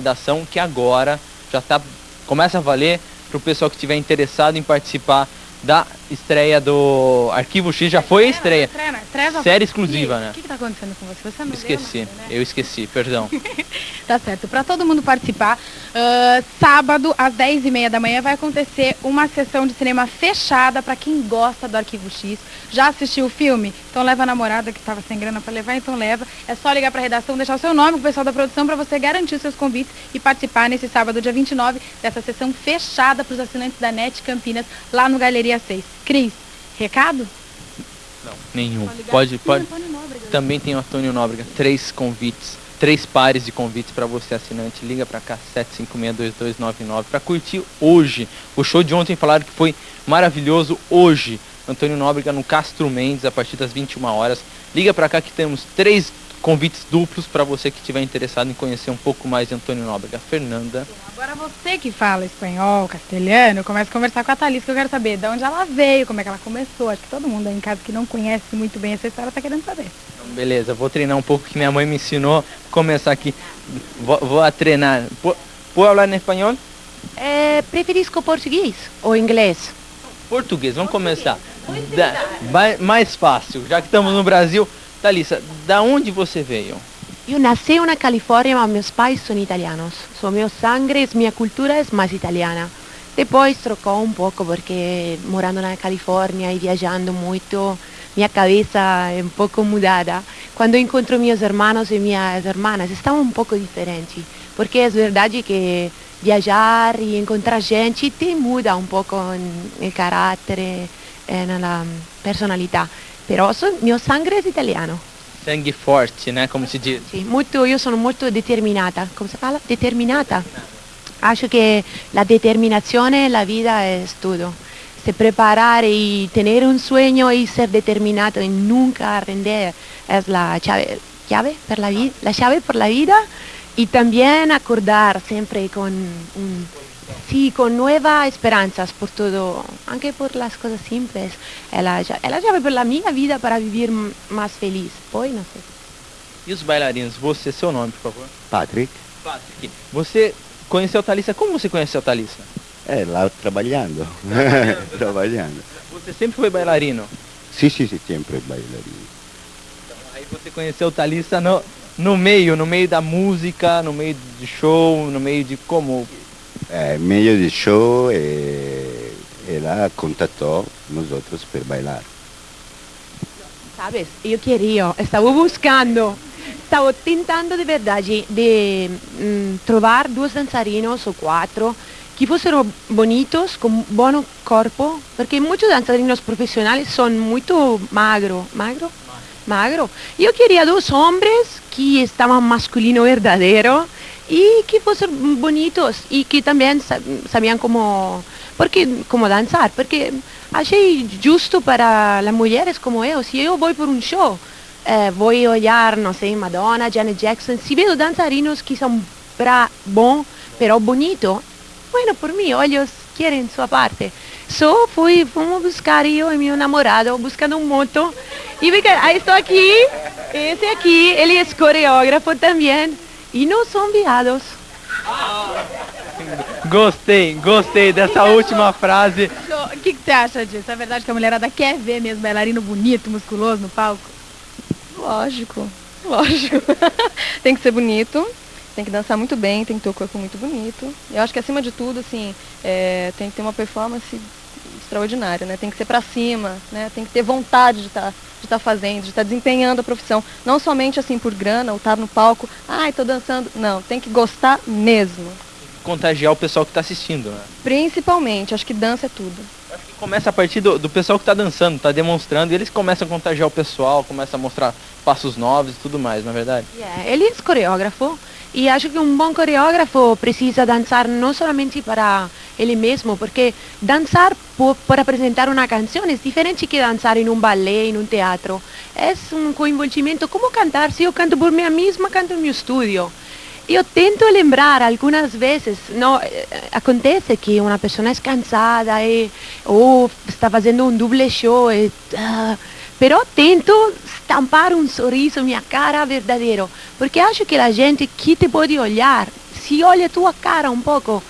redação que agora já tá começa a valer para o pessoal que estiver interessado em participar da estreia do Arquivo X. Já foi a estreia. Estreia já Série exclusiva, né? O que, que tá acontecendo com você? Você não Esqueci, leu nada, né? eu esqueci, perdão. Tá certo. Para todo mundo participar, ah, sábado às 10h30 da manhã vai acontecer uma sessão de cinema fechada para quem gosta do Arquivo X. Já assistiu o filme? Então leva a namorada que estava sem grana para levar, então leva. É só ligar para a redação, deixar o seu nome o pessoal da produção para você garantir os seus convites e participar nesse sábado, dia 29, dessa sessão fechada para os assinantes da NET Campinas, lá no Galeria 6. Cris, recado? Não, nenhum. Pode, pode. Também tem o Antônio Nóbrega, três convites, três pares de convites para você assinante. Liga para cá 7562299 para curtir hoje. O show de ontem falaram que foi maravilhoso hoje. Antônio Nóbrega no Castro Mendes a partir das 21 horas. Liga para cá que temos três convites duplos para você que estiver interessado em conhecer um pouco mais de Antônio Nóbrega. Fernanda, Agora você que fala espanhol, castelhano, começa a conversar com a Thalys, que eu quero saber de onde ela veio, como é que ela começou. Acho que todo mundo aí em casa que não conhece muito bem essa história tá querendo saber. Então, beleza, vou treinar um pouco que minha mãe me ensinou. Vou começar aqui. Vou, vou a treinar. Po- Pode falar em espanhol? É, preferisco português ou inglês? Português, vamos começar. Da- mais fácil, já que estamos no Brasil. Thalissa, da onde você veio? Eu nasci na Califórnia, mas meus pais são italianos. So, meu sangue, minha cultura é mais italiana. Depois trocou um pouco, porque morando na Califórnia e viajando muito, minha cabeça é um pouco mudada. Quando encontro meus irmãos e minhas irmãs, estão um pouco diferentes. Porque é verdade que viajar e encontrar gente te muda um pouco o caráter na personalidade. Però so- mio sangue è italiano. Sangue forte, né? Como se diz. Sì, molto, io sono molto determinata. Come si parla? Determinata. Acho che la determinazione la vita è tutto. Se preparare y tener un sueño y ser determinado y nunca render es la llave, llave per la la llave por la vida y también acordar siempre con un, sí, con nuevas esperanzas por todo, aunque por las cosas simples. Es la, es la llave por la mia vida para vivir m- más feliz. Poi no sé. E os bailarinos? Você, seu nome, por favor. Patrick, Patrick. Você conheceu a Thalissa? Como você conheceu a Thalissa? eh, là trabalhando, trabalhando. Você sempre foi bailarino? Sì, sì, sì, sempre bailarino. Aí você conheceu a Thalissa no, no meio, no meio da música, no meio de show, no meio de como? Eh, meglio di show e, e la contattò nosotros per bailar. Sabes, eu queria, estava buscando, estava tentando de verdade de mm, trovar dois dançarinos ou quatro que fossero bonitos, com bom corpo, porque muitos dançarinos profissionais são muito magro, magro, magro. Eu queria dois homens que estavam masculino verdadeiro e que fossem bonitos. E que também sa- sabiam como, porque, como dançar, porque achei justo para as mulheres como eu, se eu vou por um show, eh, vou olhar, não sei, Madonna, Janet Jackson, se vejo dançarinos que são bra bom, però bonito, bueno, por mim, olhos querem sua parte. Só fui, fomos buscar eu e meu namorado, buscando um moto, e fica, aí estou aqui, esse aqui, ele é coreógrafo também, e não são viados. Gostei, gostei dessa última frase. O que, que você acha disso? É verdade que a mulherada quer ver mesmo bailarino bonito, musculoso no palco? Lógico, lógico. tem que ser bonito, tem que dançar muito bem, tem que ter o corpo muito bonito. Eu acho que acima de tudo, assim, é, tem que ter uma performance extraordinária, né? Tem que ser pra cima, né? Tem que ter vontade de estar de tá fazendo, de estar desempenhando a profissão. Não somente assim por grana, ou estar no palco, ai, tô dançando. Não, tem que gostar mesmo. Contagiar o pessoal que está assistindo, né? Principalmente, acho que dança é tudo. Acho que começa a partir do, do pessoal que está dançando, está demonstrando, e eles começam a contagiar o pessoal, começam a mostrar passos novos e tudo mais, na é verdade? Yeah, ele é coreógrafo e acho que um bom coreógrafo precisa dançar não somente para ele mesmo, porque dançar por, por apresentar uma canção é diferente que dançar em um balé, em um teatro. É um coinvolgimento, como cantar, se eu canto por mim mesma, canto no meu estúdio. Eu tento lembrar algumas vezes, não, eh, acontece que uma pessoa é cansada e, ou está fazendo um double show e ah, Però tento stampare un sorriso minha cara verdadeiro, porque acho que a gente que te pode olhar, se olha tua cara um pouco,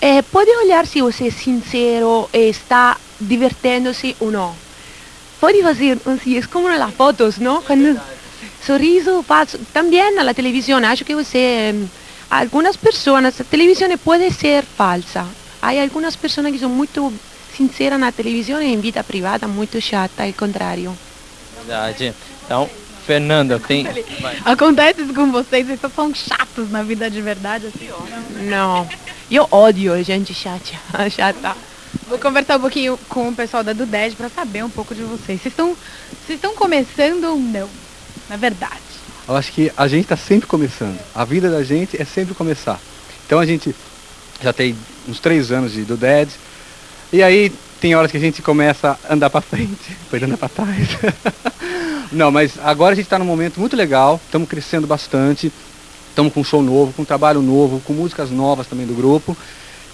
eh, pode olhar se você sincero e está divertendo-se ou não. Pode fazer, assim, é como nas fotos? Quando sorriso faz, também na televisão, acho que você, algumas pessoas, a televisão pode ser falsa. Há algumas pessoas que são muito sinceras na televisão e em vida privada muito chata, ao contrário. Verdade. Então, Fernanda, tem. Acontece isso com vocês, vocês são chatos na vida de verdade, assim? Não, eu odio gente chata, chata. Vou conversar um pouquinho com o pessoal da Duded para saber um pouco de vocês. Vocês estão, vocês estão começando ou não? Na verdade. Eu acho que a gente está sempre começando. A vida da gente é sempre começar. Então a gente já tem uns três anos de do Dead. E aí tem horas que a gente começa a andar para frente, depois anda para trás. Não, mas agora a gente está num momento muito legal, estamos crescendo bastante, estamos com um show novo, com um trabalho novo, com músicas novas também do grupo.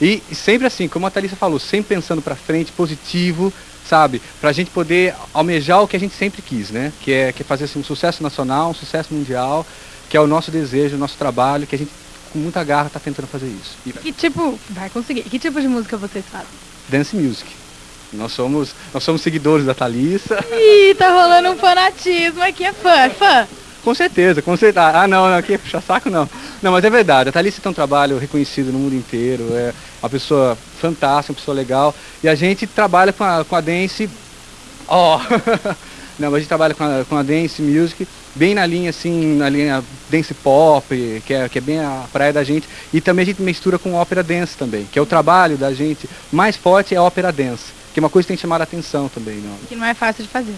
E, e sempre assim, como a Thalissa falou, sempre pensando para frente, positivo, sabe? Para a gente poder almejar o que a gente sempre quis, né? Que é, que é fazer assim, um sucesso nacional, um sucesso mundial, que é o nosso desejo, o nosso trabalho, que a gente com muita garra está tentando fazer isso. E Que tipo, vai conseguir. Que tipo de música vocês fazem? dance music. Nós somos, nós somos seguidores da Thalissa. Ih, tá rolando um fanatismo aqui, é fã, é fã. Com certeza, com certeza. Ah, não, não, aqui é puxa saco não. Não, mas é verdade. A Thalissa tem um trabalho reconhecido no mundo inteiro. É uma pessoa fantástica, uma pessoa legal. E a gente trabalha com a, com a dance. Ó! não, mas a gente trabalha com a, com a dance music, bem na linha assim, na linha dance pop, que é, que é bem a praia da gente. E também a gente mistura com ópera dance também, que é o trabalho da gente. Mais forte é a ópera dance, que é uma coisa que tem que chamar a atenção também. Não? Que não é fácil de fazer.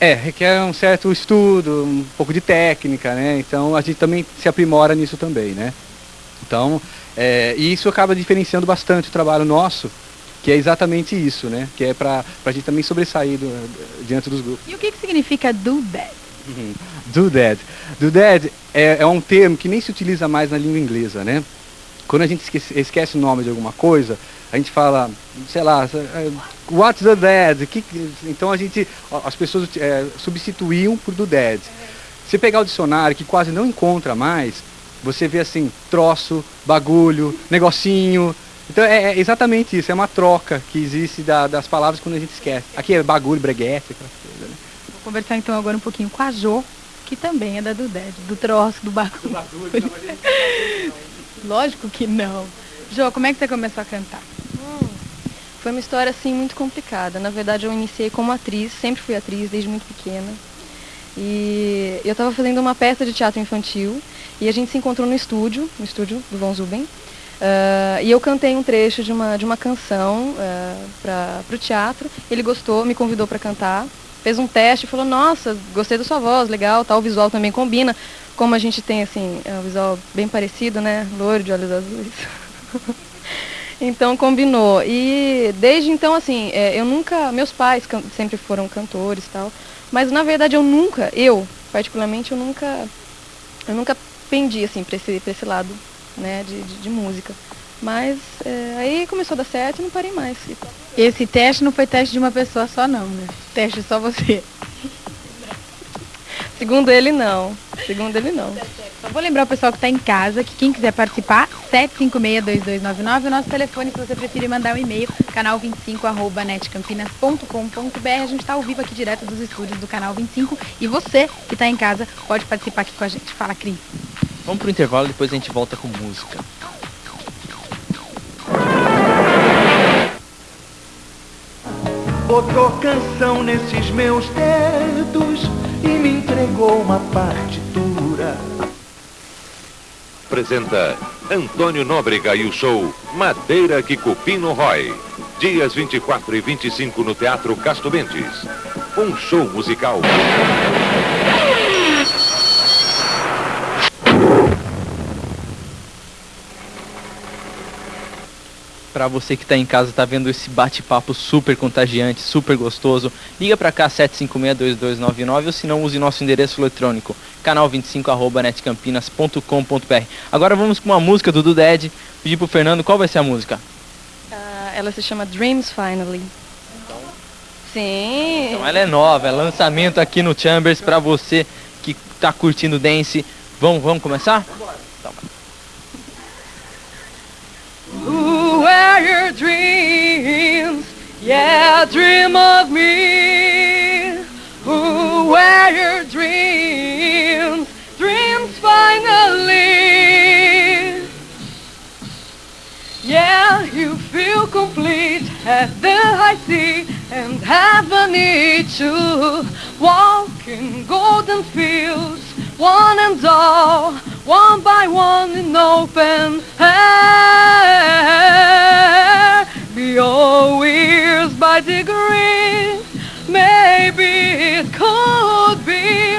É, requer um certo estudo, um pouco de técnica, né? Então a gente também se aprimora nisso também, né? Então, é, e isso acaba diferenciando bastante o trabalho nosso, que é exatamente isso, né? Que é para a gente também sobressair do- diante dos grupos. E o que, que significa do that? Do that. Do that é, é um termo que nem se utiliza mais na língua inglesa, né? Quando a gente esquece, esquece o nome de alguma coisa, a gente fala, sei lá, é, what's the dead? Que, então a gente, as pessoas é, substituíam por do dead. Se pegar o dicionário, que quase não encontra mais, você vê assim, troço, bagulho, negocinho. Então é, é exatamente isso, é uma troca que existe da- das palavras quando a gente esquece. Aqui é bagulho, breguete, aquelas coisas, né? Vou conversar então agora um pouquinho com a Jo, que também é da Duded, do troço, do bagulho. Lógico que não. Jo, como é que você começou a cantar? Foi uma história assim muito complicada. Na verdade, eu iniciei como atriz, sempre fui atriz desde muito pequena. E eu estava fazendo uma peça de teatro infantil e a gente se encontrou no estúdio, no estúdio do Von Zuben. Ah, e eu cantei um trecho de uma, de uma canção para o teatro. Ele gostou, me convidou para cantar, fez um teste, falou: Nossa, gostei da sua voz, legal, tal, o visual também combina. Como a gente tem assim, é um visual bem parecido, né? Loiro de olhos azuis. Então combinou. E desde então, assim, é, eu nunca. Meus pais sempre foram cantores e tal. Mas na verdade eu nunca, eu, particularmente, eu nunca. Eu nunca pendi assim pra esse, pra esse lado, né, de, de, de música. Mas é, aí começou a dar certo e não parei mais. Esse teste não foi teste de uma pessoa só não, né? Teste só você. Segundo ele não. Segundo ele não. Só vou lembrar o pessoal que está em casa que quem quiser participar, 7562299, o nosso telefone, se você preferir mandar um e-mail, canal25@netcampinas.com.br. A gente está ao vivo aqui direto dos estúdios do canal 25 e você que está em casa pode participar aqui com a gente. Fala, Cris. Vamos pro intervalo, depois a gente volta com música. Botou canção nesses meus dedos e me entregou uma partitura. apresenta Antônio Nóbrega e o show Madeira que Cupino Roy. Dias 24 e 25 no Teatro Casto Mendes. Um show musical. Pra você que tá em casa, tá vendo esse bate-papo super contagiante, super gostoso, liga pra cá 7562299 ou se não, use nosso endereço eletrônico, canal25@netcampinas.com.br. Agora vamos com uma música do Duded. Pedir pro Fernando qual vai ser a música. Ah, ela se chama Dreams Finally. Sim. Então ela é nova, é lançamento aqui no Chambers pra você que tá curtindo dance. Vamos, vamos começar? Who your dreams? Yeah, dream of me. Who are your dreams? Dreams finally. Yeah, you feel complete at the high sea and have a need to walk in golden fields, one and all, one by one in open air. Be all ears by degrees, maybe it could be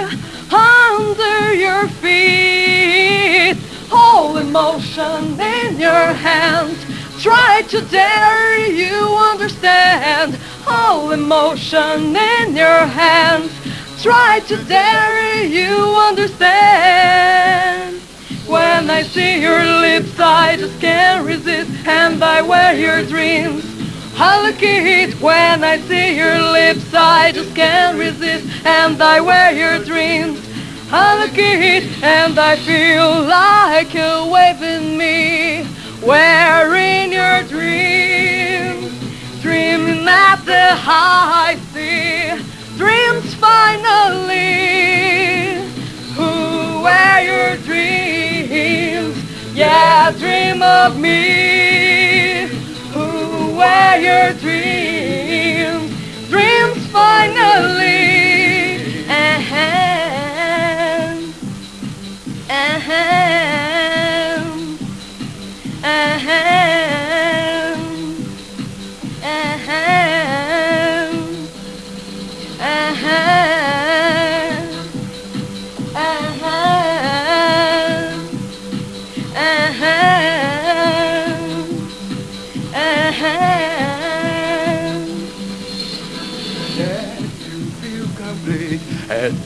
under your feet. All emotion in your hand. Try to dare you understand. All emotion in your hands. Try to dare you understand. When I see your lips, I just can't resist, and I wear your dreams. At when I see your lips, I just can't resist, and I wear your dreams. At and I feel like wave in me, wearing your dreams, dreaming at the high sea, dreams finally. Who wear your dreams? Yeah, dream of me where your dreams, dreams finally end. end.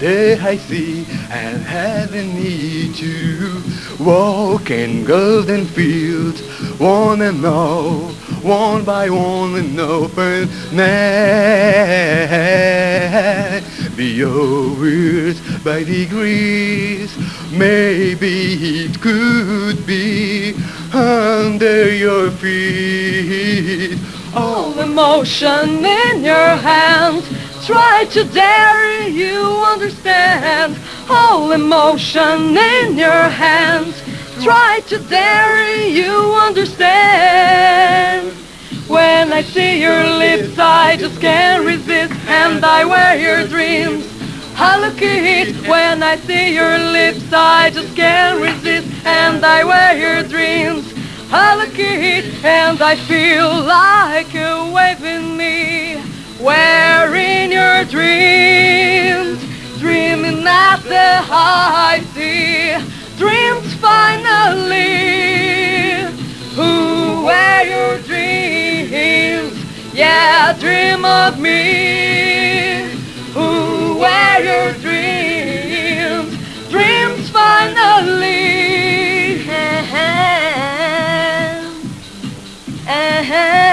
At I see and a need to walk in golden fields, one and all, one by one in open net. Be yours by degrees, maybe it could be under your feet. all emotion in your hand. Try to dare you understand. All emotion in your hands. Try to dare you understand. When I see your lips, I just can't resist, and I wear your dreams. I it when I see your lips, I just can't resist, and I wear your dreams. I it and I feel like a wave in me, in your dreams, dreaming at the high sea, dreams finally. Who wear your dreams? Yeah, dream of me. Who wear your dreams? Dreams finally. Ahem.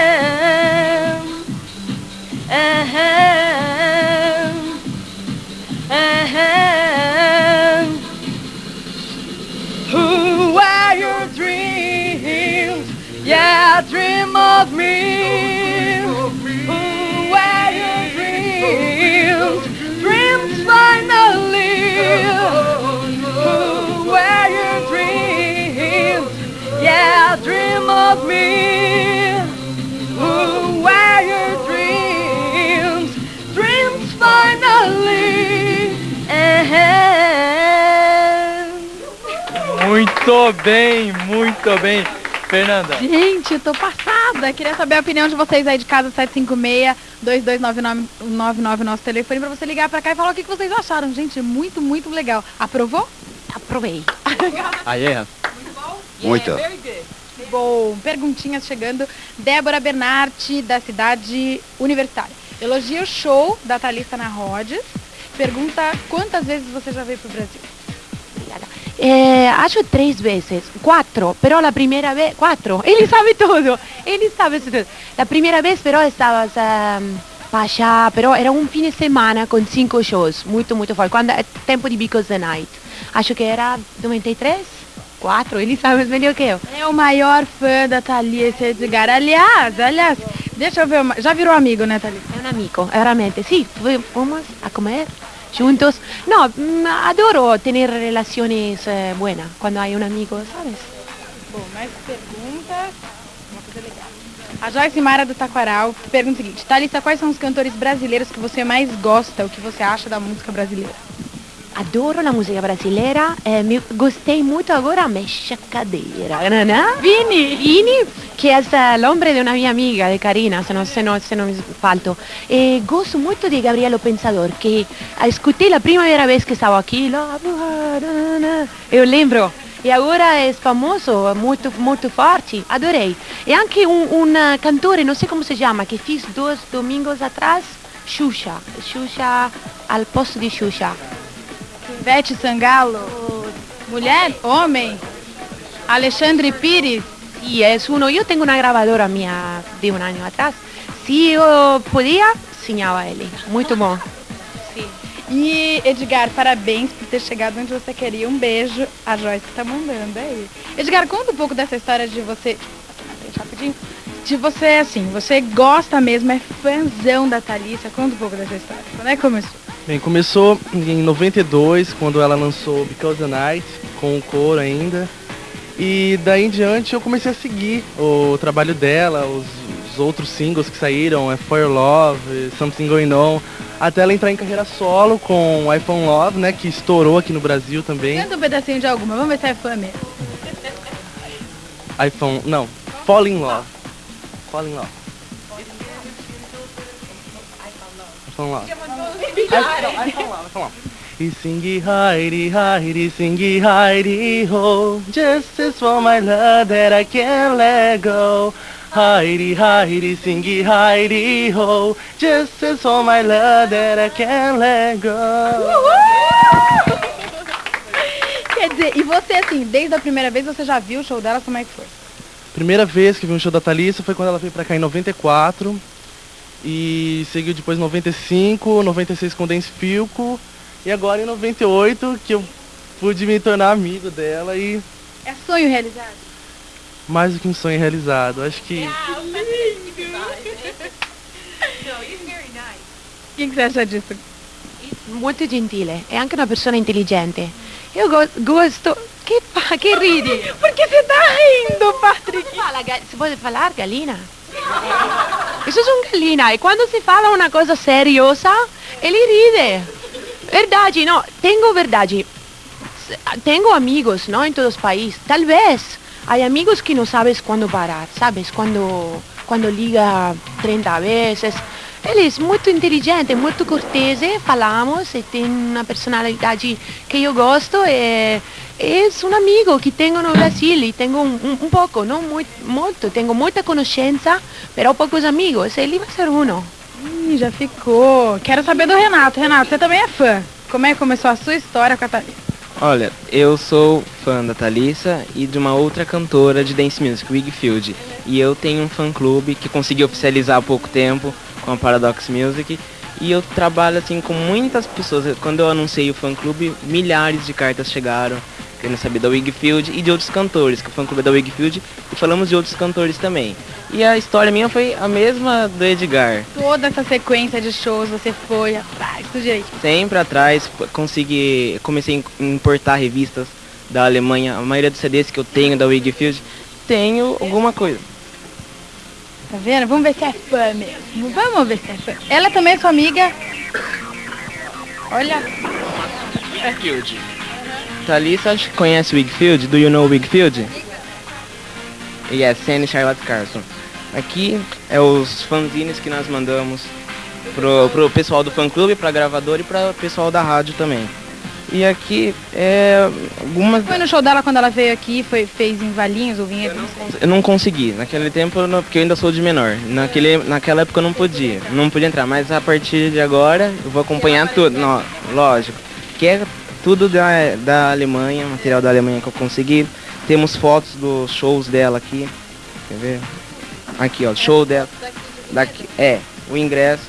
Dream of me. Ooh, where you dreamed. Dreams finally. Ooh, where you dreamed. Yeah, dream of me. Ooh, where you dreams? Dreams finally. Muito bem, muito bem. Fernanda, Gente, eu tô passada. Queria saber a opinião de vocês aí de casa 756-2299 nosso telefone pra você ligar pra cá e falar o que que vocês acharam. Gente, muito, muito legal. Aprovou? Aprovei. aí é. Muito. Bom, perguntinhas chegando. Débora Bernardi, da cidade universitária. Elogia o show da Thalissa na Rhodes. Pergunta quantas vezes você já veio pro Brasil? Eh, acho três vezes, quatro. pero la primera vez, cuatro, Ele sabe tudo. Ele sabe tudo. La primera vez, pero estabas ehm, um, para pero era um fim de semana com cinco shows, muito, muito forte. Quando é eh, tempo de Because the Night. Acho que era 93, quatro, ele sabe melhor que eu. É o maior fã da Thalissa Edgar, Aliás, aliás, deixa eu ver, uma... já virou amigo, né, Thalissa? É um amigo, realmente. Sim, Vamos fomos a comer juntos. No, mm, adoro tener relaciones eh, buenas cuando hay un amigo, ¿sabes? Bom, mais perguntas. Uma coisa legal. A Joyce Mara do Taquaral pergunta o seguinte: Thalissa, quais são os cantores brasileiros que você mais gosta? O que você acha da música brasileira? Adoro la musica brasileira, eh, mi gostei muito agora Mexa Cadeira, não é? Vini! Vini, que é l'ombre de una mia amiga, de Karina, se non, se non, se non mi falto. E gosto muito di Gabrielo Pensador, che escutei la primera vez que stavo aqui, lá, eu lembro. E agora è famoso, molto, molto forte, adorei. E anche un, un cantore, non so come si chiama, che fiz dois domingos atrás, Xuxa. Xuxa, al posto di Xuxa. Ivete Sangalo? Mulher? Homem? Alexandre Pires? Y es uno, yo tengo una grabadora mía de un año atrás. Si yo podía, ensinava ele. Muito bom. E Edgar, parabéns por ter chegado onde você queria. Um beijo. A Joyce tá mandando aí. Edgar, conta um pouco dessa história de você. Rapidinho. De você, assim, você gosta mesmo, é fãzão da Thalissa. Conta um pouco dessa história. Quando é que começou? Bem, começou em 92, quando ela lançou Because the Night, com o coro ainda. E daí em diante eu comecei a seguir o trabalho dela, os, os outros singles que saíram, é For Your Love, Something Going On, até ela entrar em carreira solo com iPhone Love, né, que estourou aqui no Brasil também. Canta um pedacinho de alguma, vamos ver se é fã mesmo. iPhone, não, Fall in Love. Fall in Love. iPhone Love. iPhone Love, iPhone Love. E sing Heidi, Heidi, sing Heidi ho. Just as for my love that I can't let go. Heidi, Heidi, sing Heidi ho. Just as for my love that I can't let go. Quer dizer, e você, assim, desde a primeira vez você já viu o show dela, como é que foi? Primeira vez que vi um show da Thalissa foi quando ela veio pra cá em 94. E seguiu depois em 95, 96 com o Dance Filco. E agora em 98 que eu pude me tornar amigo dela e É sonho realizado? mais do que um sonho realizado. Acho que O que, você acha disso? Molto gentile e anche una persona intelligente. Io go- gosto... Che fa? Che ridi? Você tá rindo, Patrick? Ga- si può parlare gallina? É um gallina e quando si fala una cosa seriosa, ele ride. Verdade, no, tengo verdade. S- Tengo amigos, ¿no? En todos países. Tal vez hay amigos que no sabes cuándo parar, ¿sabes? Cuando, cuando liga 30 veces. Ele é muito inteligente, muito cortese, falamos e tem uma personalidade que eu gosto e é um amigo que tenho no Brasil e tenho um, um, um pouco, não muito, muito, tenho muita conhecência, pero poucos amigos, ele vai ser um. Ih, já ficou. Quero saber do Renato. Renato, você também é fã. Como é que começou a sua história com a Thalissa? Olha, eu sou fã da Thalissa e de uma outra cantora de dance music, Wigfield. E eu tenho um fã clube que consegui oficializar há pouco tempo com a Paradox Music. E eu trabalho assim com muitas pessoas. Quando eu anunciei o fã clube, milhares de cartas chegaram querendo saber da Wigfield e de outros cantores, que o fã clube da Wigfield, e falamos de outros cantores também. E a história minha foi a mesma do Edgar. Toda essa sequência de shows você foi atrás, tudo direito. Sempre atrás, consegui, comecei a importar revistas da Alemanha. A maioria dos CDs que eu tenho da Wigfield, tenho alguma coisa. Tá vendo? Vamos ver se é fã mesmo. Vamos ver se é fã. Ela também é sua amiga. Olha. Wigfield. Thalissa, acho que conhece Wigfield? Do you know Wigfield? Yes, Sandy Charlotte Carson. Aqui é os fanzines que nós mandamos pro, pro pessoal do fã clube, pra gravadora e pra pessoal da rádio também. E aqui é algumas. Foi no show dela quando ela veio aqui, foi, fez em Valinhos ou Vinhedo, não sei. Eu não consegui, naquele tempo, eu não- porque eu ainda sou de menor. Naquele, naquela época eu não podia, não podia entrar, mas a partir de agora eu vou acompanhar tudo, não, lógico. Que é tudo da, da Alemanha, material da Alemanha que eu consegui. Temos fotos dos shows dela aqui. Quer ver? Aqui, ó, show dela. Daqui, é, o ingresso.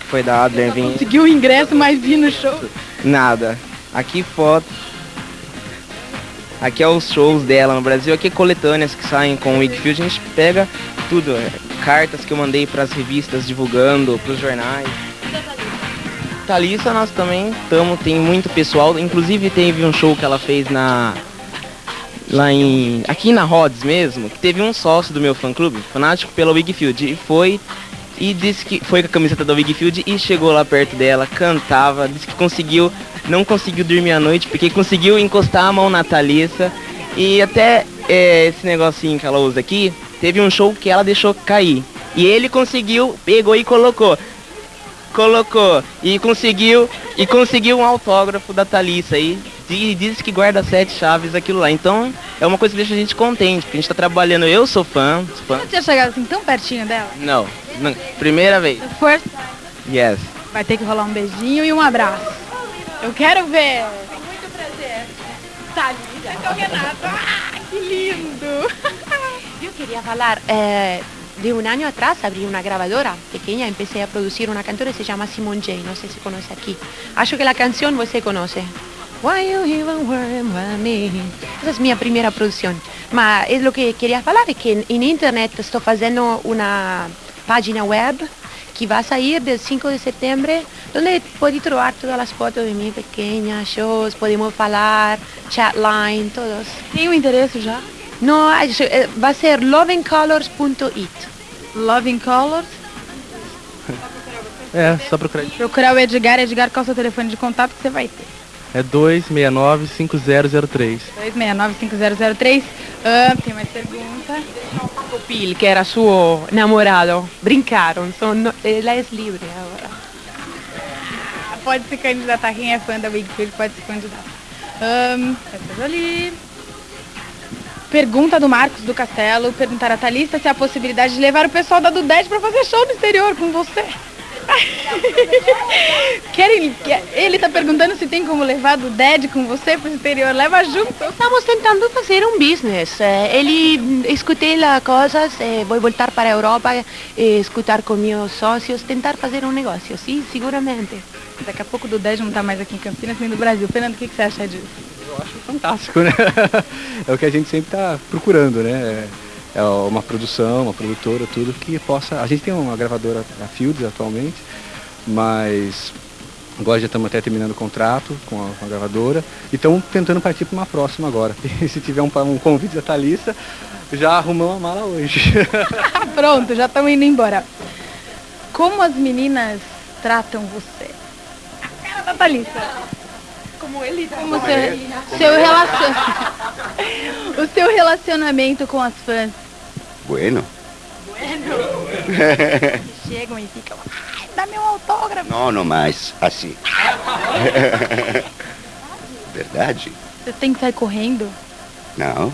que foi da Adler vim. Conseguiu o ingresso, mas vi no show. Nada. Aqui foto. Aqui é os shows dela no Brasil, aqui é coletâneas que saem com o Wigfield, a gente pega tudo, é, cartas que eu mandei para as revistas divulgando, para os jornais. Thalissa nós também estamos, tem muito pessoal, inclusive teve um show que ela fez na lá em aqui na Rhodes mesmo, que teve um sócio do meu fã clube, fanático pela Wigfield, e foi e disse que foi com a camiseta da Wigfield e chegou lá perto dela, cantava, disse que conseguiu, não conseguiu dormir à noite porque conseguiu encostar a mão na Thalissa. E até é, esse negocinho que ela usa aqui, teve um show que ela deixou cair. E ele conseguiu, pegou e colocou. Colocou e conseguiu e conseguiu um autógrafo da Thalissa aí e diz que guarda sete chaves aquilo lá. Então é uma coisa que deixa a gente contente, porque a gente tá trabalhando, eu sou fã, sou fã. Você tinha chegado assim tão pertinho dela? Não, não, primeira vez. First, Yes. vai ter que rolar um beijinho e um abraço. Eu quero ver. Muito prazer. Thalita com o Renato. Ah, que lindo. Yo quería hablar, eh, de un año atrás abrí una grabadora pequeña, empecé a producir una cantora que se llama Simone J, no sé si conoce aquí. Acho que la canción você conoce. Why you even worry about me? Esa es mi primera producción. Ma es lo que quería hablar es que en, en internet estoy haciendo una página web que va a salir del 5 de septiembre, donde puedes trovar todas las fotos de mí pequeñas, shows, podemos hablar, chatline, todos. Tem o endereço já? No, eh, va a ser Loving Colors. É, só procurar. Procurar o Edgar. Edgar, qual é o seu telefone de contato que você vai ter? É 269-5003. 269-5003. Ah, tem mais pergunta. Pil, que era suo namorado, brincaron, son, ella es libre ahora. Ah, Pode se candidatar. Quem é fã da Wigfield pode se candidatar. Um, essas ali. Pergunta do Marcos do Castelo. Perguntar a Thalissa se há a possibilidade de levar o pessoal da Dudete para fazer show no exterior com você. Querem, ele tá perguntando se tem como levar do Ded com você pro exterior. Leva junto. Estamos tentando fazer um business. Eh, Ele escutei lá coisas, eh, vou voltar para a Europa, eh, escutar com meus sócios, tentar fazer um negócio, sim, seguramente. Daqui a pouco o Ded não tá mais aqui em Campinas nem no Brasil. Fernando, o que, que você acha disso? Eu acho fantástico, né? É o que a gente sempre está procurando, né? É uma produção, uma produtora, tudo que possa. A gente tem uma gravadora, a Fields atualmente, mas agora já estamos até terminando o contrato com a, com a gravadora e estamos tentando partir para uma próxima agora. E se tiver um, um convite da Thalissa, já arrumamos a mala hoje. Pronto, já estamos indo embora. Como as meninas tratam você? A cara da Thalissa. Como ele Como seu, seu relacion... o seu relacionamento com as fãs Bueno. chegam e ficam, ai, dá meu autógrafo. No, no mais, assim. Verdade? Você tem que sair correndo? Não.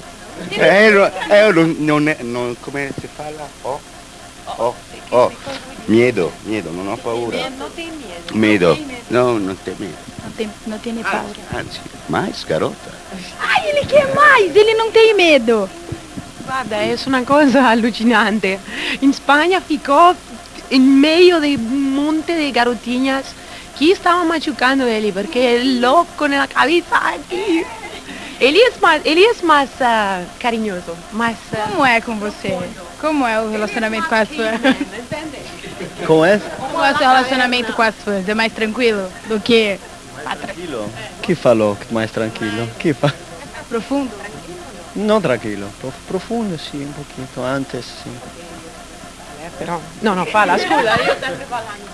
É, eu, eu não, não, não, como é que se fala? Ó, ó, ó. Medo, medo, não há paura. Não tem medo. Medo. Não, não tem medo. Não tem, não tem nem paura. Ah, sim. Mais, garota? Ai, ele quer mais, ele não tem medo. Guarda, é uma coisa alucinante. Em Espanha ficou em meio de um monte de garotinhas que estavam machucando ele, porque é louco na cabeça aqui. Ele é mais, ele é mais ah, carinhoso, mais... ah, Como é com você? Como é o relacionamento com as fãs? Como é? Como é o seu relacionamento com as fãs? É mais tranquilo do que Tranquilo. Que falou que mais tranquilo? Que fa... profundo? Não tranquilo, prof- profundo sim, um pouquinho, antes sim. Però... No, no, fala, sempre falando.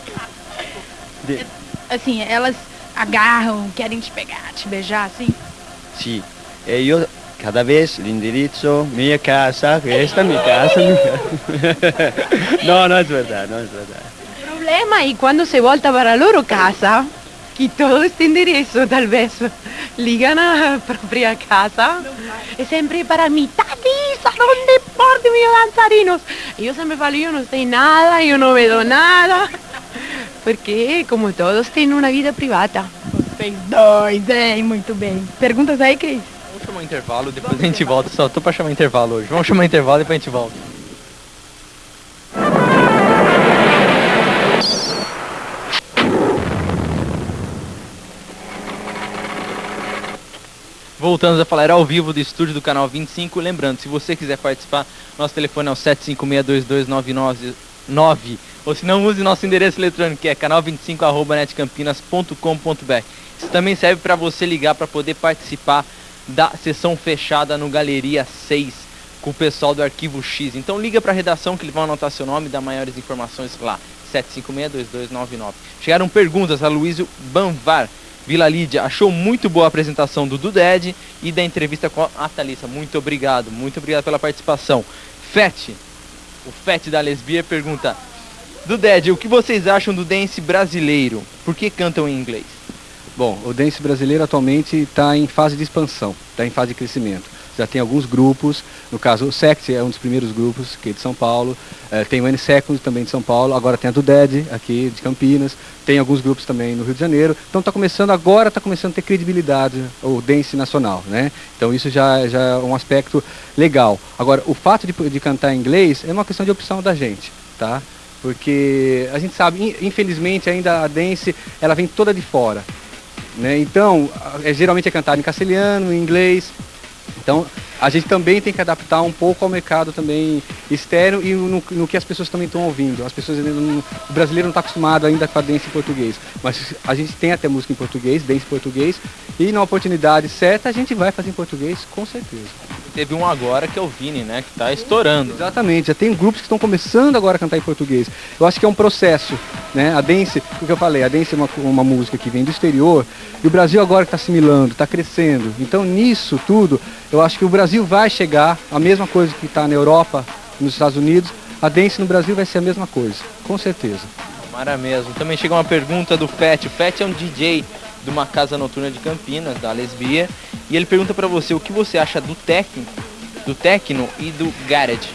De... Assim, elas agarram, querem te pegar, te beijar, assim? Sì, e io cada vez l'indirizzo, mia casa, questa è mia casa. Mia... no, no es verdad, no es verdad. Il problema è quando se volta para la loro casa, che todo este indirizzo tal vez ligan a propria casa, è sempre para mi Thalissa, ¿dónde porti mis danzarinos? E io sempre falo, io non sei nada, io non vedo nada, perché como todos têm uma vida privada. Vocês dois, é, muito bem. Perguntas aí, Cris? chamar intervalo, depois a gente volta. Só tô pra chamar intervalo hoje. Vamos chamar intervalo e depois a gente volta. Voltamos a falar ao vivo do estúdio do canal 25. Lembrando, se você quiser participar, nosso telefone é o 7562299 ou se não, use nosso endereço eletrônico que é canal25.netcampinas.com.br. Isso também serve para você ligar para poder participar da sessão fechada no Galeria 6 com o pessoal do Arquivo X. Então liga para a redação que eles vão anotar seu nome e dar maiores informações lá. 7562299. Chegaram perguntas a Luísio Banvar. Vila Lídia, achou muito boa a apresentação do Duded e da entrevista com a Thalissa. Muito obrigado, muito obrigado pela participação. Fete, o Fete da Lesbia pergunta: Duded, o que vocês acham do dance brasileiro? Por que cantam em inglês? Bom, o dance brasileiro atualmente está em fase de expansão, está em fase de crescimento. Já tem alguns grupos, no caso o Sect é um dos primeiros grupos que é de São Paulo, eh, tem o N-Second também de São Paulo, agora tem a do Dead aqui de Campinas, tem alguns grupos também no Rio de Janeiro, então está começando agora, está começando a ter credibilidade o dance nacional, né? Então isso já, já é um aspecto legal. Agora, o fato de, de cantar em inglês é uma questão de opção da gente, tá? Porque a gente sabe, infelizmente ainda a dance, ela vem toda de fora, né? Então, é, geralmente é cantado em castelhano, em inglês. Então, a gente também tem que adaptar um pouco ao mercado também externo e no, no que as pessoas também estão ouvindo. As pessoas não, o brasileiro não está acostumado ainda com a dance em português, mas a gente tem até música em português, dance em português, e na oportunidade certa a gente vai fazer em português, com certeza. Teve um agora que é o Vini, né, que está estourando. Exatamente, já tem grupos que estão começando agora a cantar em português. Eu acho que é um processo, né? A dance, o que eu falei, a dance é uma, uma música que vem do exterior e o Brasil agora está assimilando, está crescendo. Então nisso tudo, eu acho que o Brasil vai chegar a mesma coisa que está na Europa, nos Estados Unidos, a dance no Brasil vai ser a mesma coisa, com certeza. Mara mesmo. Também chega uma pergunta do Fett. O Fett é um DJ de uma casa noturna de Campinas, da Lesbia, e ele pergunta para você o que você acha do techno, do techno e do garage.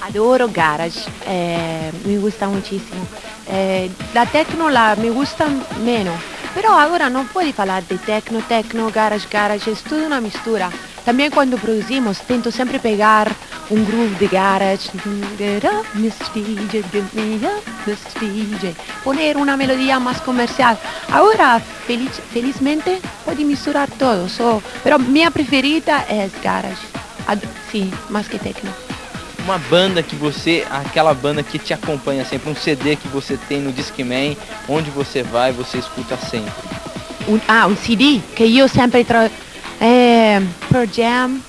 Adoro garage, eh, me gusta muchísimo. Eh, la techno la me gusta meno, però agora não pode falar de techno, techno, garage, garage, é tudo uma mistura. Também quando produzimos, tento sempre pegar um groove de garage, get up, Mr. DJ, get me up, Mr. DJ, poner uma melodia mais comercial. Agora, feliz, felizmente, pode misturar todo, so, pero minha preferida é garage. Ad, sim, mais que techno. Uma banda que você, aquela banda que te acompanha sempre, um CD que você tem no Discman, onde você vai, você escuta sempre. Un, ah, un CD che io sempre trovo. Eh, per Jam,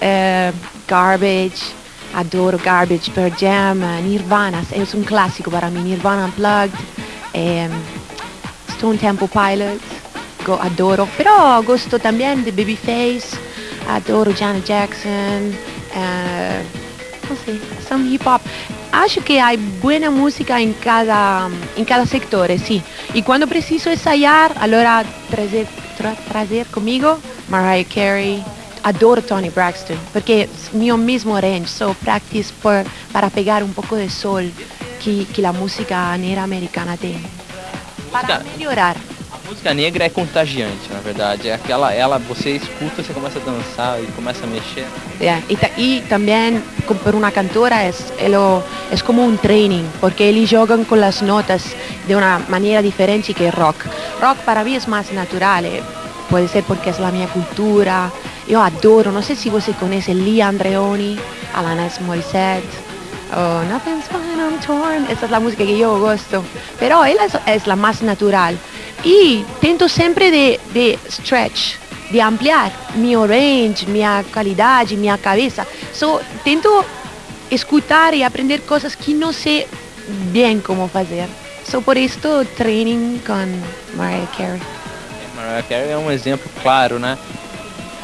eh, Garbage, adoro Garbage, per Jam, Nirvana, è un classico per me, Nirvana Unplugged, eh, Stone Temple Pilots, go, adoro. Però gosto también de Babyface, adoro Janet Jackson, eh, não sei, some hip hop. Acho que há boa música em cada, em cada setor, sim. E quando preciso ensaiar, allora trazer, tra, trazer comigo Mariah Carey. Adoro Tony Braxton, porque meu mesmo range, so practice por, para pegar um pouco de sol que, que a música negra americana tem. Para melhorar. Música negra é contagiante, na verdade. É aquela, ela, você escuta, você começa a dançar e começa a mexer. Yeah. E, ta, e também, por uma cantora, é, é como um training, porque eles jogam com as notas de uma maneira diferente que rock. Rock para mim é mais natural, eh? pode ser porque é a minha cultura. Eu adoro, não sei se você conhece Lee Andreoni, Alanis Morissette. Oh, nothing's fine, I'm torn. Essa é a música que eu gosto. Pero ela é a mais natural. E tento sempre de, de stretch, de ampliar meu range, minha qualidade, minha cabeça. So, tento escutar e aprender coisas que não sei bem como fazer. So, por isso, training com Mariah Carey. Mariah Carey é um exemplo claro, né?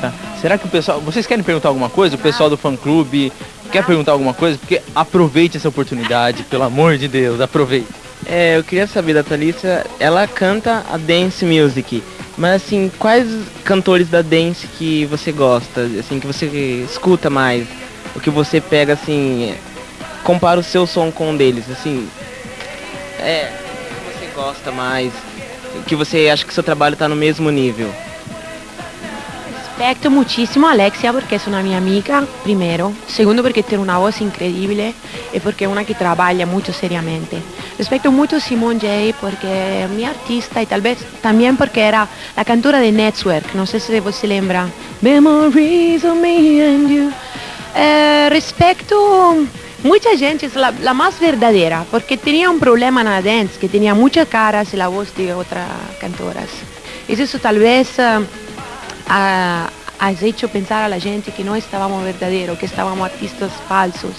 Tá. Será que o pessoal. Vocês querem perguntar alguma coisa? O pessoal do fã clube quer perguntar alguma coisa? Porque aproveite essa oportunidade, pelo amor de Deus, aproveite. É, eu queria saber da Thalissa, ela canta a dance music, mas assim, quais cantores da dance que você gosta, assim, que você escuta mais? O que você pega assim, compara o seu som com um deles, assim. É, o que você gosta mais, que você acha que seu trabalho está no mesmo nível? Rispetto muchísimo a Alexia perché è una mia amica, primero. Segundo perché tiene una voz incredibile e perché è una che lavora molto seriamente. Rispetto molto a Simone J porque es mi artista y tal vez también porque era la cantora de Network, no sé si vos se lembra. Memories of me and you. Eh, respecto mucha gente es la, más verdadera porque tenía un problema en la dance que tenía muchas caras y la voz de otras cantoras. Y eso tal vez uh, ha, has hecho pensar a la gente que no estábamos verdaderos, que estábamos artistas falsos.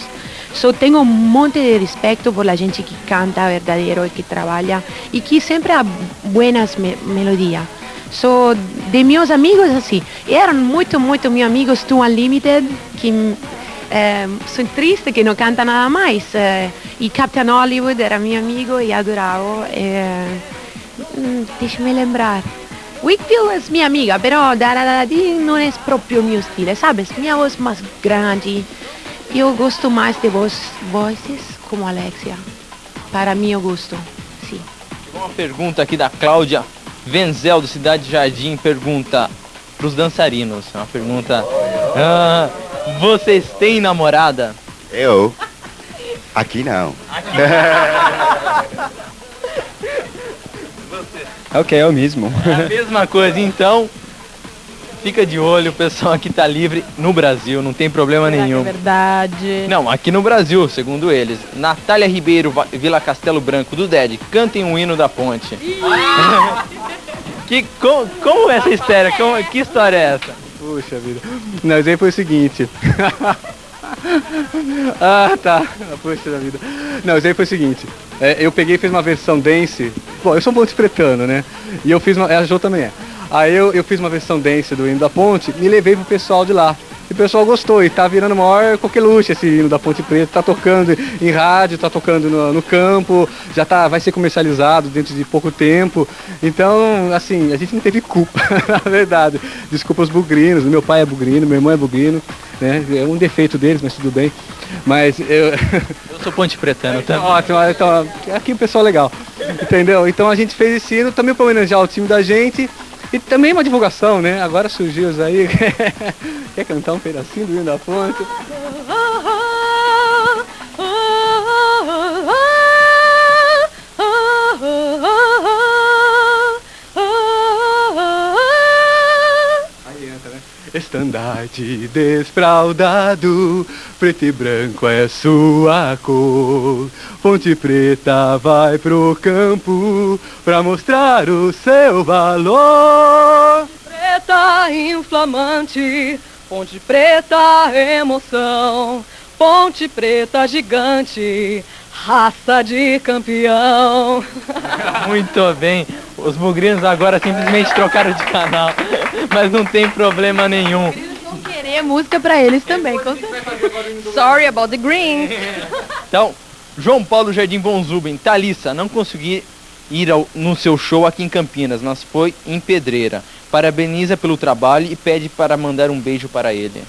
So, tengo un monte de respeto por la gente que canta verdadero y que trabaja y que siempre ha buenas me melodías. So, de meus amigos assim, eram muito, muito meus amigos do Unlimited, que eh, sou triste que não canta nada mais. Eh, e Captain Hollywood era meu amigo e adorava. Eh, Deixa-me lembrar. Whitfield é minha amiga, però Daradadi não é próprio meu estilo, sabes? Minha voz mais grande. Eu gosto mais de voz, vozes como Alexia. Para meu gosto, sim. Uma pergunta aqui da Cláudia Venzel, do Cidade Jardim, pergunta para os dançarinos. É uma pergunta. Ah, vocês têm namorada? Eu? Aqui não. ok, é o mesmo. É a mesma coisa, então. Fica de olho, o pessoal aqui tá livre no Brasil, não tem problema Será nenhum. Que é verdade. Não, aqui no Brasil, segundo eles. Natália Ribeiro, Vila Castelo Branco, do DED, cantem um hino da ponte. que, como, como é essa história? Como- que história é essa? Puxa vida. Não, isso aí foi o seguinte. ah, tá. Puxa vida. Não, isso aí foi o seguinte. É, eu peguei e fiz uma versão dance. Bom, eu sou um bom interpretando, né? E eu fiz uma. A Jo também é. Aí eu, eu fiz uma versão dance do hino da ponte e levei pro pessoal de lá. E o pessoal gostou e tá virando maior coqueluche esse hino da Ponte Preta. Tá tocando em rádio, tá tocando no, no campo, já tá, vai ser comercializado dentro de pouco tempo. Então, assim, a gente não teve culpa, na verdade. Desculpa os bugrinos, meu pai é bugrino, meu irmão é bugrino, né? É um defeito deles, mas tudo bem. Mas eu. Eu sou ponte pretano também. Ótimo, então, aqui o pessoal é legal. Entendeu? Então a gente fez esse hino também para homenagear o time da gente. E também uma divulgação, né? Agora surgiu isso aí. Quer cantar um pedacinho do hino da fonte? Estandarte desfraldado, preto e branco é sua cor. Ponte preta vai pro campo pra mostrar o seu valor. Preta inflamante, ponte preta emoção, ponte preta gigante, raça de campeão. Muito bem. Os bugrinos agora simplesmente trocaram de canal. Mas não tem problema nenhum. Vão querer música pra eles também, com certeza. Sorry about the green. Então, João Paulo Jardim Von Zuben, Thalissa, não consegui ir ao- no seu show aqui em Campinas, mas foi em Pedreira. Parabeniza pelo trabalho e pede para mandar um beijo para ele.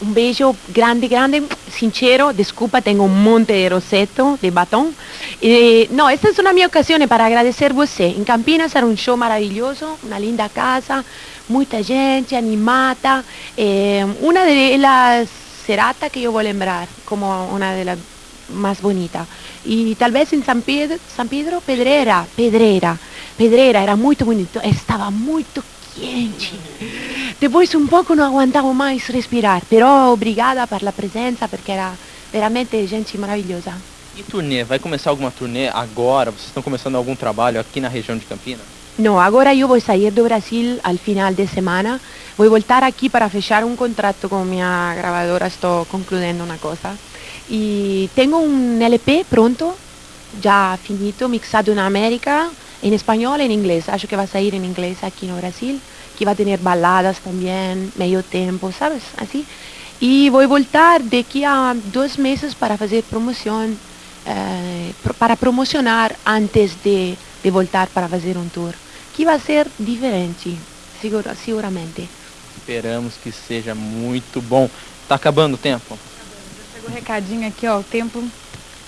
Un beso grande, grande, sincero. Disculpa, tengo un monte de roseto, de batón. Eh, no, esta es una mi ocasión para agradecer você. En Campinas era un show maravilloso, una linda casa, mucha gente animada. eh, una de las serata que yo voy a lembrar como una de las más bonitas. Y tal vez en San Pedro, San Pedro Pedrera, Pedrera, Pedrera, era muy bonito, estaba muy Depois um pouco não aguentava mais respirar, però obrigada per la presença, perché era veramente gente maravilhosa. E turnê? Vai começar alguma turnê agora? Vocês estão começando algum trabalho aqui na região de Campinas? No, agora eu vou sair do Brasil al final de semana. Vou voltar aqui para fechar um contrato com minha gravadora. Estou concluindo uma coisa. E tenho um LP pronto, já finito, mixado na América, em espanhol e em inglês. Acho que vai sair em inglês aqui no Brasil, que vai ter baladas também, meio tempo, sabes? Assim. E vou voltar daqui a dois meses para fazer promoção, eh, para promocionar antes de, de voltar para fazer um tour, que vai ser diferente, segura, seguramente. Esperamos que seja muito bom. Tá acabando o tempo? Chegou um recadinho aqui, ó, o tempo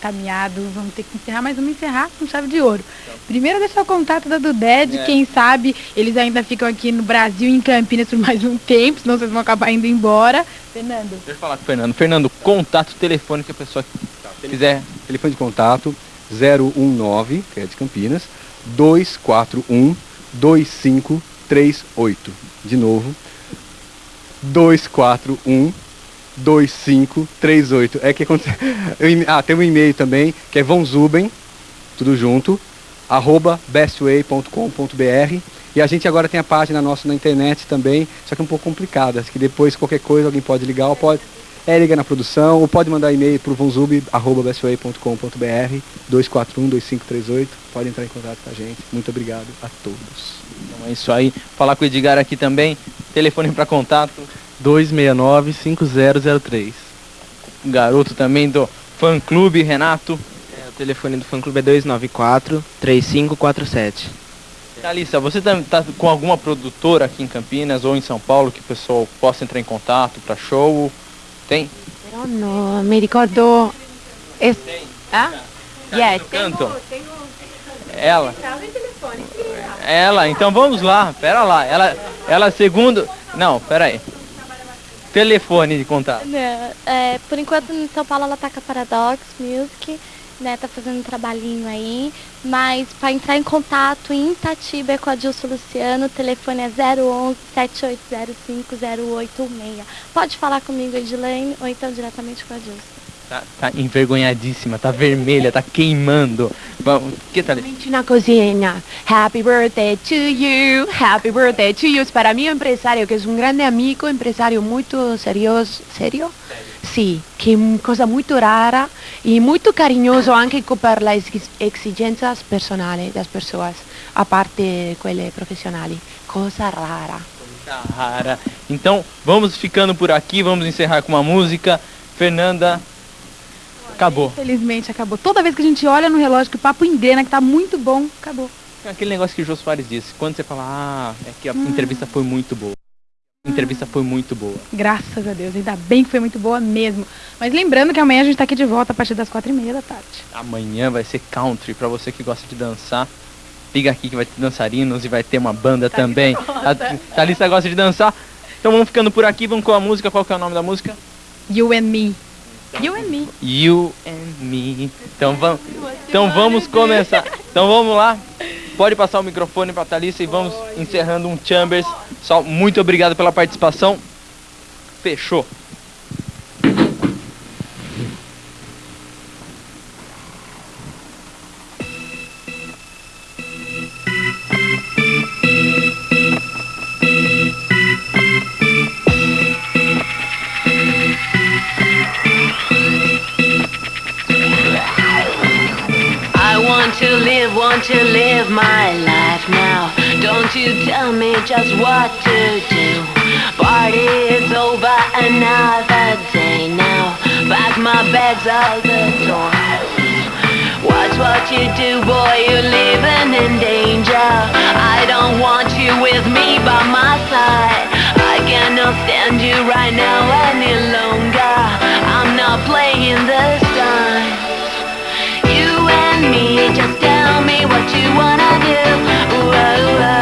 caminhados, vamos ter que encerrar, mas vamos encerrar com chave de ouro. Primeiro deixar o contato da Duded, quem sabe eles ainda ficam aqui no Brasil, em Campinas, por mais um tempo, senão vocês vão acabar indo embora. Fernando. Deixa eu falar com o Fernando. Fernando, contato, telefone que a pessoa quiser. Telefone de contato 019, que é de Campinas, 241 2538. De novo, 241 2538. É que acontece. eu eme- Ah, tem um e-mail também, que é vonzuben, tudo junto, arroba bestway.com.br. E a gente agora tem a página nossa na internet também, só que é um pouco complicada. Que depois qualquer coisa alguém pode ligar, ou pode. É, liga na produção, ou pode mandar e-mail para o vonzub.bestway.com.br 241-2538. Pode entrar em contato com a gente. Muito obrigado a todos. Então é isso aí. Falar com o Edgar aqui também. Telefone para contato. 269-5003. O garoto também do fã clube, Renato. É, o telefone do fã clube é 294 3547. Thalissa, você tá, tá com alguma produtora aqui em Campinas ou em São Paulo que o pessoal possa entrar em contato para show? Tem? Però no, mi ricordo... Es... Ah? Yes. Canto? Ela? Ela, então vamos lá, pera lá. Ela, ela segundo. Não, pera aí. Telefone de contato. Né, é, por enquanto em São Paulo ela tá com a Paradox Music, né? Tá fazendo um trabalhinho aí. Mas para entrar em contato em Itatiba é com a Dilson Luciano, o telefone é 011 7805 0816. Pode falar comigo, Edilene, ou então diretamente com a Dilson. Tá, tá envergonhadíssima, tá vermelha, tá queimando. Vamos, que tal? Una cosina. Happy birthday to you. Happy birthday to you. Para mí empresario, que es un grande amigo, empresario muito serioso. Serio? Sì, che è una cosa molto rara e molto carinhoso anche per le ex- esigenze personali das pessoas, a parte quelle profissionali. Cosa rara. Rara. Então, vamos ficando por aqui, vamos encerrar com uma música. Fernanda, acabou. Infelizmente acabou. Toda vez que a gente olha no relógio que o papo engrena, que tá muito bom, acabou. Aquele negócio que o Jô Soares disse, quando você fala, ah, é que a entrevista foi muito boa. A entrevista foi muito boa. Graças a Deus, ainda bem que foi muito boa mesmo. Mas lembrando que amanhã a gente tá aqui de volta a partir das quatro e meia da tarde. Amanhã vai ser country, pra você que gosta de dançar. Liga aqui que vai ter dançarinos e vai ter uma banda também. A Thalissa gosta de dançar. Então vamos ficando por aqui, vamos com a música. Qual que é o nome da música? You and me. You and me. You and Me. Então vamos, então vamos começar. Então vamos lá. Pode passar o microfone para Thalissa e vamos encerrando um Chambers. Só muito obrigado pela participação. Fechou. Just what to do. Party is over, another day now. Pack my bags out the door. Watch what you do, boy, you're living in danger. I don't want you with me by my side. I cannot stand you right now any longer. I'm not playing this time. You and me, just tell me what you wanna do. Whoa, whoa. It's